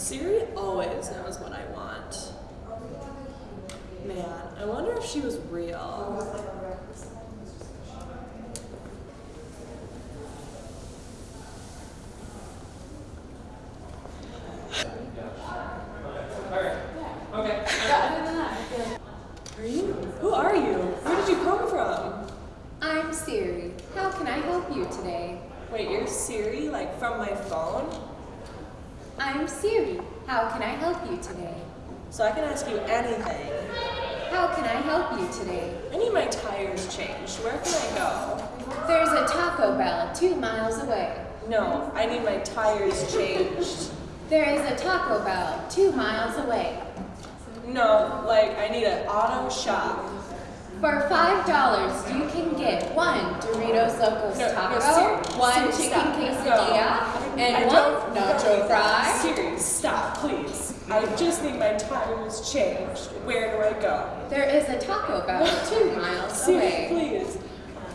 Siri always knows what I want. Man, I wonder if she was real. Okay. Are you? Who are you? Where did you come from? I'm Siri. How can I help you today? Wait, you're Siri, like from my phone? I'm Siri. How can I help you today? So I can ask you anything. How can I help you today? I need my tires changed. Where can I go? There's a Taco Bell two miles away. No, I need my tires changed. There is a Taco Bell two miles away. No, like I need an auto shop. For five dollars, you can get one Doritos Locos No, no, Taco, Siri, one chicken quesadilla, No. and I nacho fry. Siri, stop, please. I just need my tires changed. Where do I go? There is a Taco Bell two miles Siri, away. please.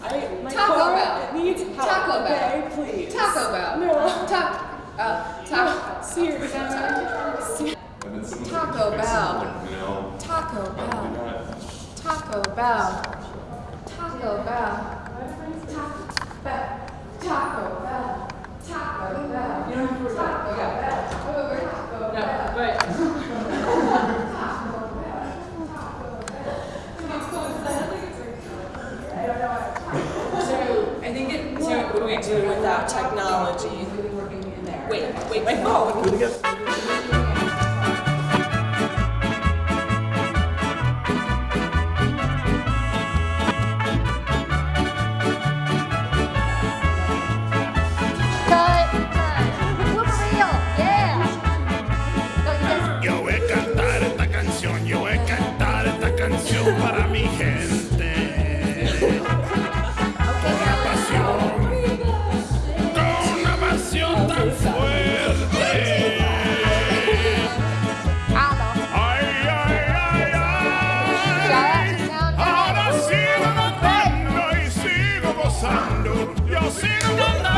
I, my Taco car Bell. needs help. Taco okay, Bell. please. Taco Bell. No. Taco. Uh, taco. Siri. Siri. Taco Bell. You know, Taco Bell. Taco Bell. Taco Bell. Taco Bell. we do without technology? Wait, wait, my phone. Yo sigo andando.